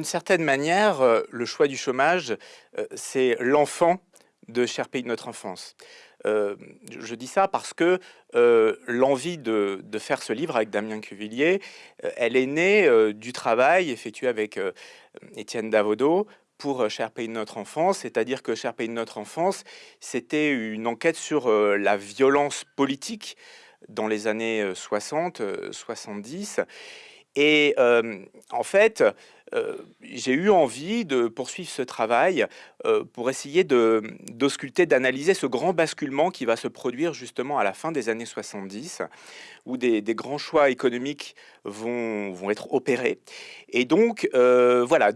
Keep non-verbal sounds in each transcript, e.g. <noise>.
d'une certaine manière, euh, le choix du chômage, euh, c'est l'enfant de Cher pays de notre enfance. Euh, je dis ça parce que l'envie de, faire ce livre avec Damien Cuvillier, elle est née du travail effectué avec Étienne Davodo pour Cher pays de notre enfance, c'est-à-dire que Cher pays de notre enfance, c'était une enquête sur la violence politique dans les années 60, 70, et en fait, j'ai eu envie de poursuivre ce travail pour essayer d'ausculter, d'analyser ce grand basculement qui va se produire justement à la fin des années 70, où des, grands choix économiques vont, vont, être opérés. Et donc, voilà,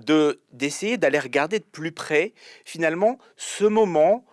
d'essayer d'aller regarder de plus près, finalement, ce moment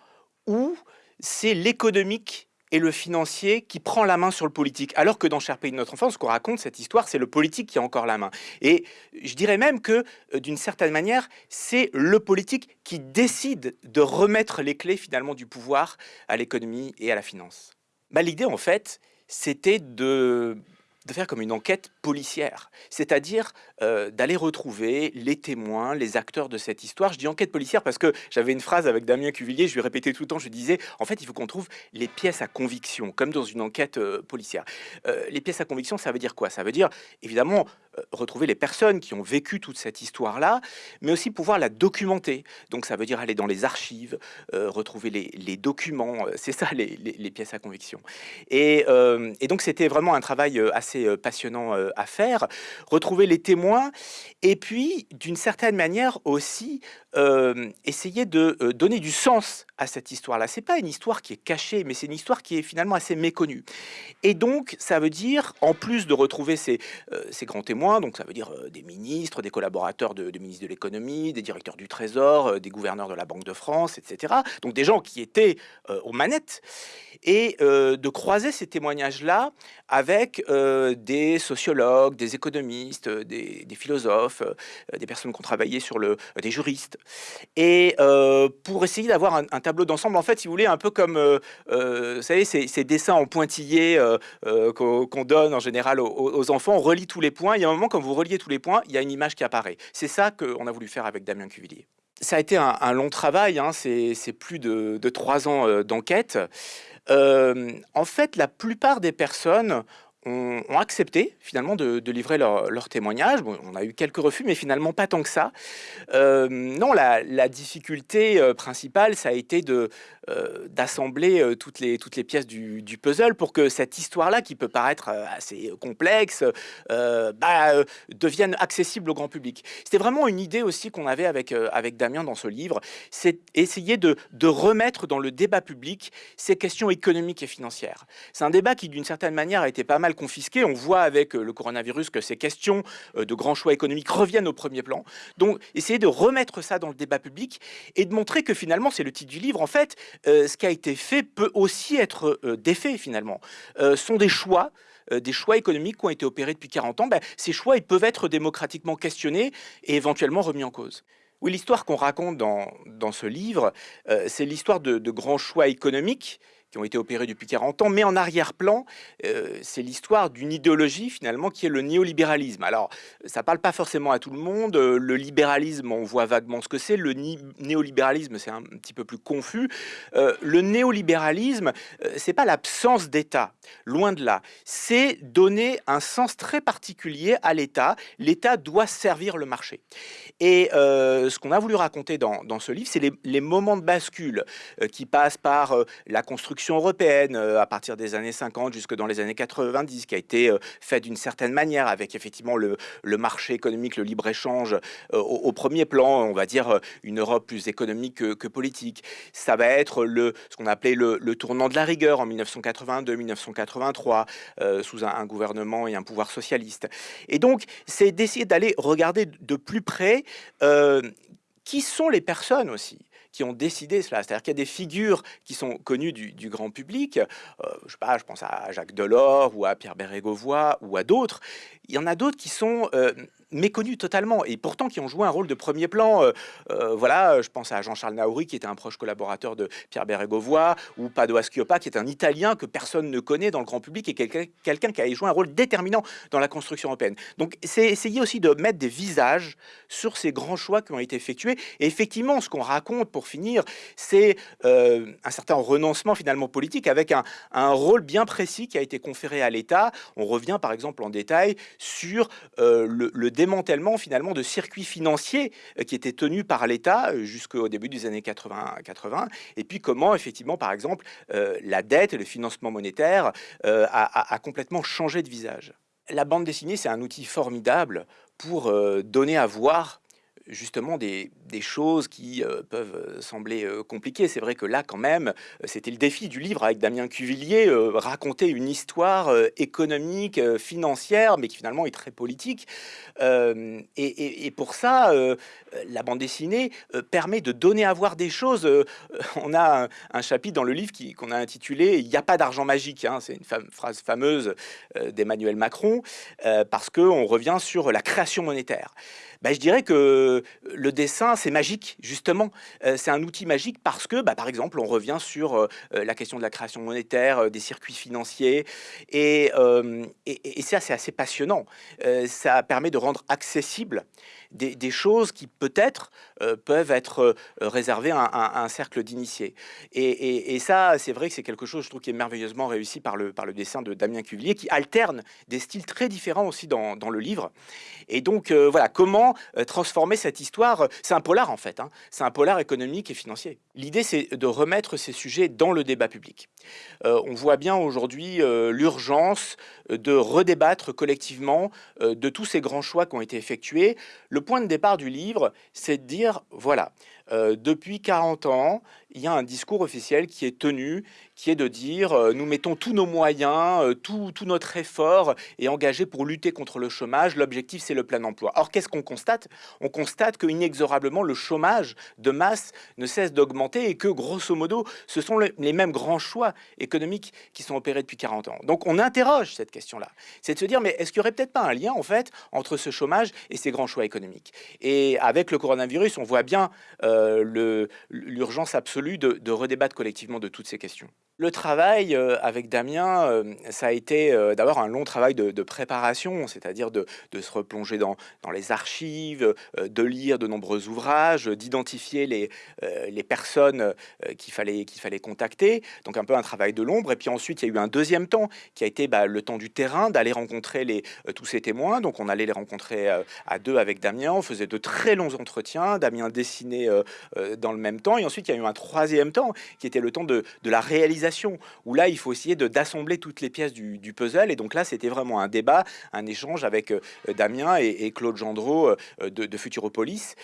où c'est l'économique et le financier qui prend la main sur le politique. Alors que dans Cher pays de notre enfance, ce qu'on raconte, cette histoire, c'est le politique qui a encore la main. Et je dirais même que, euh, d'une certaine manière, c'est le politique qui décide de remettre les clés finalement du pouvoir à l'économie et à la finance. Bah, L'idée, en fait, c'était de de faire comme une enquête policière, c'est-à-dire euh, d'aller retrouver les témoins, les acteurs de cette histoire. Je dis enquête policière parce que j'avais une phrase avec Damien Cuvillier, je lui répétais tout le temps, je disais, en fait, il faut qu'on trouve les pièces à conviction, comme dans une enquête euh, policière. Euh, les pièces à conviction, ça veut dire quoi? Ça veut dire, évidemment, retrouver les personnes qui ont vécu toute cette histoire-là, mais aussi pouvoir la documenter. Donc ça veut dire aller dans les archives, retrouver les, documents, c'est ça <laughs> les, pièces à conviction. Et, donc c'était vraiment un travail assez euh, passionnant euh, à faire, retrouver les témoins, et puis d'une certaine manière aussi euh, essayer de donner du sens à cette histoire-là. C'est pas une histoire qui est cachée, mais c'est une histoire qui est finalement assez méconnue. Et donc, ça veut dire, en plus de retrouver ces grands témoins, donc ça veut dire des ministres, des collaborateurs de, ministres de l'économie, des directeurs du Trésor, des gouverneurs de la Banque de France, etc. Donc des gens qui étaient aux manettes, et de croiser ces témoignages-là avec des sociologues, des économistes, des, philosophes, euh, des personnes qui ont travaillé sur le, des juristes, et euh, pour essayer d'avoir un, tableau d'ensemble, en fait, si vous voulez, un peu comme, euh, vous savez, ces, dessins en pointillés qu'on donne en général aux, enfants, on relie tous les points, il y a un moment, quand vous reliez tous les points, il y a une image qui apparaît. C'est ça qu'on a voulu faire avec Damien Cuvillier ça a été un, long travail, hein, c'est plus de, trois ans d'enquête. En fait, la plupart des personnes ont, accepté finalement de, livrer leur, témoignage. on a eu quelques refus, mais finalement pas tant que ça. Euh, non, la, difficulté euh, principale, ça a été de euh, d'assembler toutes les toutes les pièces du, puzzle pour que cette histoire-là, qui peut paraître assez complexe, bah, devienne accessible au grand public. C'était vraiment une idée aussi qu'on avait avec avec Damien dans ce livre, c'est essayer de, de remettre dans le débat public ces questions économiques et financières. C'est un débat qui, d'une certaine manière, a été pas mal confisqués. On voit avec euh, le coronavirus que ces questions euh, de grands choix économiques reviennent au premier plan. Donc, essayer de remettre ça dans le débat public et de montrer que finalement, c'est le titre du livre, en fait, euh, ce qui a été fait peut aussi être défait finalement. Ce sont des choix des choix économiques qui ont été opérés depuis 40 ans, ben, ces choix ils peuvent être démocratiquement questionnés et éventuellement remis en cause. Oui, l'histoire qu'on raconte dans, dans, ce livre, c'est l'histoire de, de, grands choix économiques qui ont été opérés depuis 40 ans, mais en arrière-plan, euh, c'est l'histoire d'une idéologie finalement qui est le néolibéralisme. Alors, ça parle pas forcément à tout le monde. Euh, le libéralisme, on voit vaguement ce que c'est. Le néolibéralisme, c'est un petit peu plus confus. Euh, le néolibéralisme, c'est pas l'absence d'État, loin de là. C'est donner un sens très particulier à l'État. L'État doit servir le marché. Et ce qu'on a voulu raconter dans, ce livre, c'est les, moments de bascule qui passent par la construction européenne euh, à partir des années 50 jusque dans les années 90, qui a été euh, faite d'une certaine manière, avec effectivement le, le marché économique, le libre-échange euh, au, premier plan, on va dire une Europe plus économique que, politique. Ça va être le, ce qu'on appelait le, le, tournant de la rigueur en 1982-1983, sous un, gouvernement et un pouvoir socialiste. Et donc, c'est d'essayer d'aller regarder de plus près qui sont les personnes aussi qui ont décidé cela. C'est-à-dire qu'il y a des figures qui sont connues du, grand public, euh, je sais pas, je pense à Jacques Delors ou à Pierre Bérégovoy ou à d'autres. Il y en a d'autres qui sont euh, méconnus totalement, et pourtant qui ont joué un rôle de premier plan. voilà, je pense à Jean-Charles Naouri, qui était un proche collaborateur de Pierre Bérégovoy, ou Pado Aschioppa, qui est un Italien que personne ne connaît dans le grand public, et quelqu'un qui a joué un rôle déterminant dans la construction européenne. Donc c'est essayer aussi de mettre des visages sur ces grands choix qui ont été effectués. Et effectivement, ce qu'on raconte, pour finir, c'est un certain renoncement finalement politique avec un, rôle bien précis qui a été conféré à l'État. On revient par exemple en détail sur euh, le, démantèlement finalement de circuits financiers euh, qui étaient tenus par l'État euh, jusqu'au début des années 80, 80 et puis comment effectivement par exemple la dette et le financement monétaire a, a complètement changé de visage. La bande dessinée, c'est un outil formidable pour donner à voir justement des, choses qui euh, peuvent euh, sembler euh, compliquées. C'est vrai que là, quand même, c'était le défi du livre avec Damien Cuvillier, raconter une histoire économique, financière, mais qui finalement est très politique. Et, pour ça, la bande dessinée permet de donner à voir des choses. <laughs> on a un, chapitre dans le livre qu'on a intitulé « Il n'y a pas d'argent magique hein. C'est une phrase fameuse d'Emmanuel Macron, parce qu'on revient sur la création monétaire. Ben, je dirais que le dessin, c'est magique, justement. Euh, c'est un outil magique parce que, bah, par exemple, on revient sur euh, euh, la question de la création monétaire, des circuits financiers, et, et, ça, c'est assez passionnant. ça permet de rendre accessible des, choses qui peut-être peuvent être réservées à, un cercle d'initiés. Et, ça, c'est vrai que c'est quelque chose, je trouve, qui est merveilleusement réussi par le, par le dessin de Damien Cuvillier, qui alterne des styles très différents aussi dans, le livre. Et donc, voilà, comment transformer cette histoire C'est un polar, en fait. Hein. C'est un polar économique et financier. L'idée, c'est de remettre ces sujets dans le débat public. on voit bien aujourd'hui l'urgence de redébattre collectivement de tous ces grands choix qui ont été effectués. Point de départ du livre, c'est de dire, voilà, euh, depuis 40 ans, il y a un discours officiel qui est tenu, qui est de dire euh, nous mettons tous nos moyens, euh, tout, notre effort est engagé pour lutter contre le chômage. L'objectif, c'est le plein emploi. Or, qu'est-ce qu'on constate? On constate que inexorablement, le chômage de masse ne cesse d'augmenter et que, grosso modo, ce sont les mêmes grands choix économiques qui sont opérés depuis 40 ans. Donc, on interroge cette question-là. C'est de se dire mais est-ce qu'il n'y aurait peut-être pas un lien, en fait, entre ce chômage et ces grands choix économiques? Et avec le coronavirus, on voit bien l'urgence absolue de, de, redébattre collectivement de toutes ces questions. Le travail euh, avec Damien, euh, ça a été d'abord un long travail de, préparation, c'est-à-dire de, se replonger dans, les archives, de lire de nombreux ouvrages, d'identifier les, personnes qu'il fallait, qu'il fallait contacter, donc un peu un travail de l'ombre. Et puis ensuite, il y a eu un deuxième temps qui a été bah, le temps du terrain, d'aller rencontrer tous ces témoins. Donc on allait les rencontrer à deux avec Damien, on faisait de très longs entretiens. Damien dessinait euh, euh, dans le même temps. Et ensuite, il y a eu un troisième temps qui était le temps de, la réalisation, où là, il faut essayer d'assembler toutes les pièces du, puzzle. Et donc là, c'était vraiment un débat, un échange avec euh, Damien et, Claude Gendreau de, de Futuropolis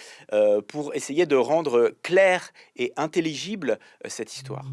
pour essayer de rendre claire et intelligible cette histoire.